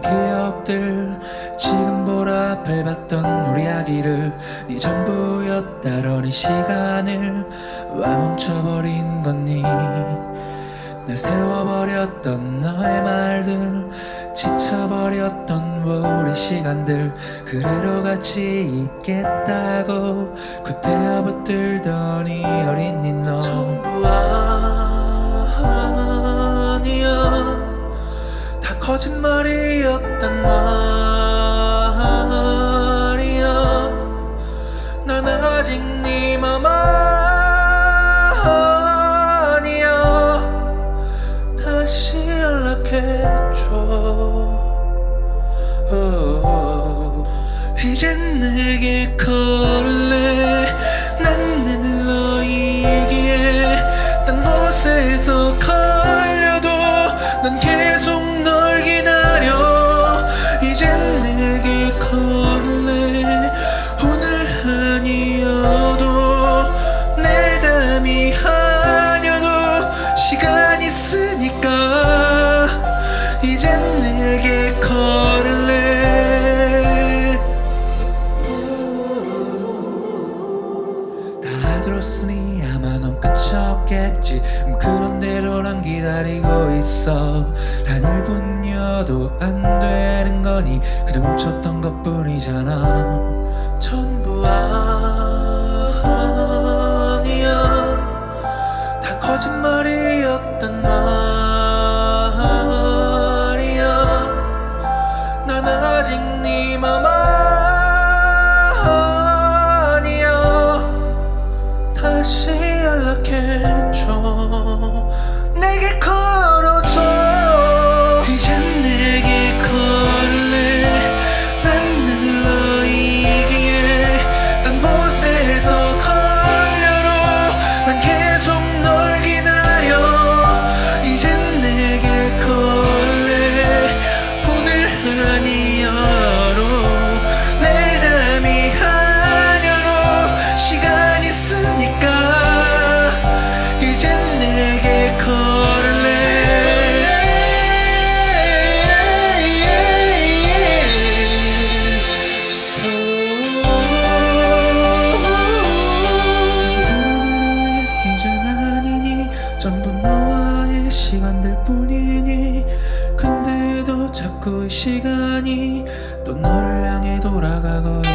기억들. 지금 보라앞을 봤던 우리 아기를 네 전부였다러니 시간을 왜 멈춰버린 거니. 날 세워버렸던 너의 말들 지쳐버렸던 우리 시간들 그래로 같이 있겠다고 그때야 붙들더니 어린이 너 거짓말이었단 말이야. 난 아직 네맘 아니야. 다시 연락해줘. 오, 이젠 내게 걸래 없겠지. 음, 그런 대로 난 기다리고 있어. 단 1분여도 안 되는 거니 그저 멈췄던 것 뿐이잖아. 전부 아니야. 다 거짓말이었단 말이야. 난 아직 네맘 아니야. 다시 연 전부 너와의 시간들 뿐이니 근데도 자꾸 이 시간이 또 너를 향해 돌아가고